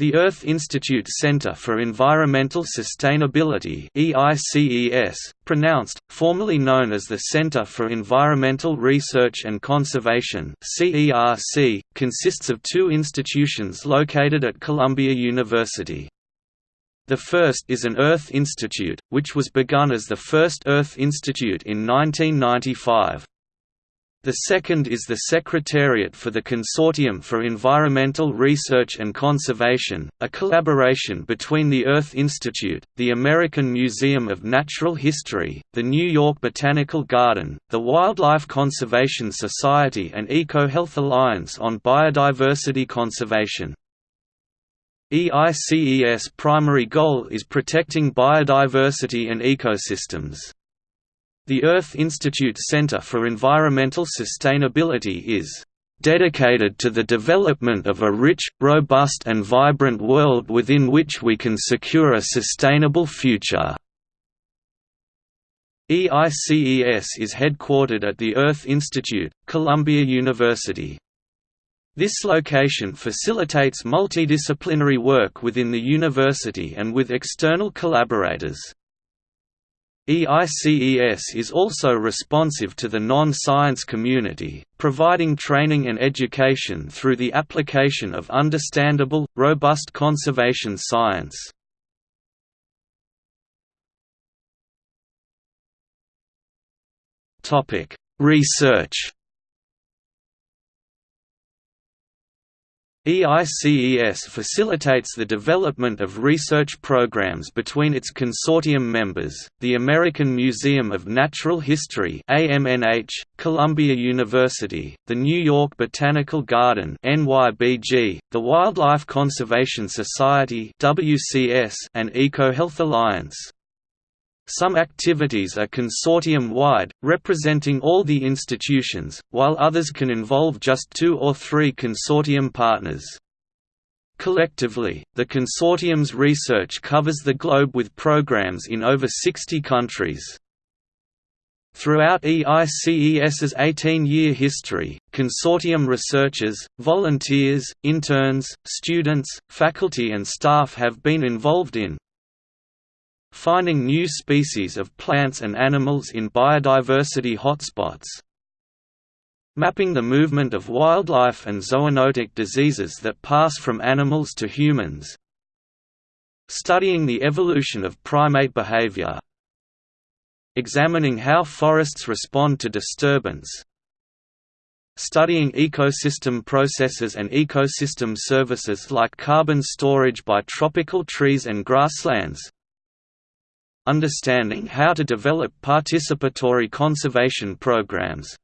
The Earth Institute Center for Environmental Sustainability EICES, pronounced, formerly known as the Center for Environmental Research and Conservation CERC, consists of two institutions located at Columbia University. The first is an Earth Institute, which was begun as the first Earth Institute in 1995. The second is the Secretariat for the Consortium for Environmental Research and Conservation, a collaboration between the Earth Institute, the American Museum of Natural History, the New York Botanical Garden, the Wildlife Conservation Society and EcoHealth Alliance on biodiversity conservation. EICES' primary goal is protecting biodiversity and ecosystems. The Earth Institute Center for Environmental Sustainability is dedicated to the development of a rich, robust and vibrant world within which we can secure a sustainable future. EICES is headquartered at the Earth Institute, Columbia University. This location facilitates multidisciplinary work within the university and with external collaborators. EICES is also responsive to the non-science community, providing training and education through the application of understandable, robust conservation science. Research EICES facilitates the development of research programs between its consortium members, the American Museum of Natural History AMNH, Columbia University, the New York Botanical Garden NYBG, the Wildlife Conservation Society WCS, and EcoHealth Alliance. Some activities are consortium-wide, representing all the institutions, while others can involve just two or three consortium partners. Collectively, the consortium's research covers the globe with programs in over 60 countries. Throughout EICES's 18-year history, consortium researchers, volunteers, interns, students, faculty and staff have been involved in, finding new species of plants and animals in biodiversity hotspots, mapping the movement of wildlife and zoonotic diseases that pass from animals to humans, studying the evolution of primate behavior, examining how forests respond to disturbance, studying ecosystem processes and ecosystem services like carbon storage by tropical trees and grasslands, understanding how to develop participatory conservation programs,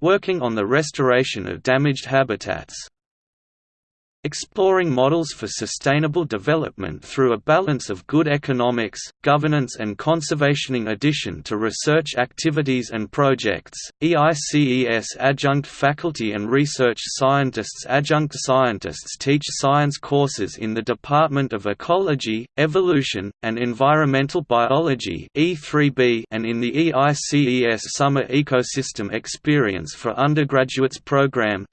working on the restoration of damaged habitats, exploring models for sustainable development through a balance of good economics, governance and conservation. In addition to research activities and projects, EICES adjunct faculty and research scientists adjunct scientists teach science courses in the Department of Ecology, Evolution, and Environmental Biology E3B and in the EICES Summer Ecosystem Experience for Undergraduates Program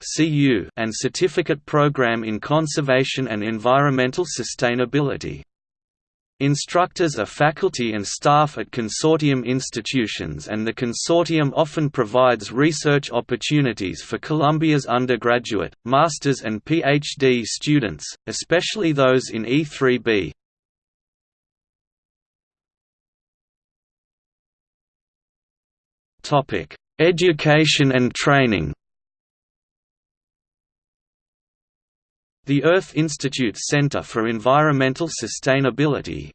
and Certificate Program conservation and environmental sustainability. Instructors are faculty and staff at consortium institutions and the consortium often provides research opportunities for Columbia's undergraduate, master's and PhD students, especially those in E3B. Education and training The Earth Institute Center for Environmental Sustainability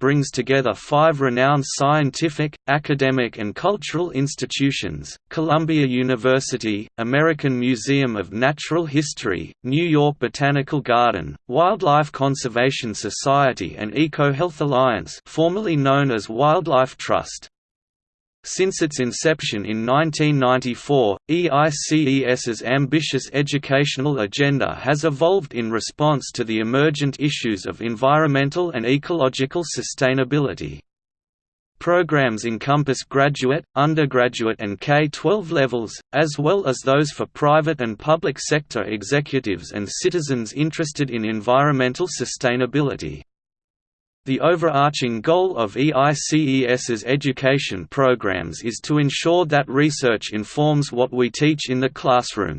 brings together five renowned scientific, academic and cultural institutions, Columbia University, American Museum of Natural History, New York Botanical Garden, Wildlife Conservation Society and EcoHealth Alliance formerly known as Wildlife Trust. Since its inception in 1994, EICES's ambitious educational agenda has evolved in response to the emergent issues of environmental and ecological sustainability. programs encompass graduate, undergraduate and K-12 levels, as well as those for private and public sector executives and citizens interested in environmental sustainability. The overarching goal of EICES's education programs is to ensure that research informs what we teach in the classroom.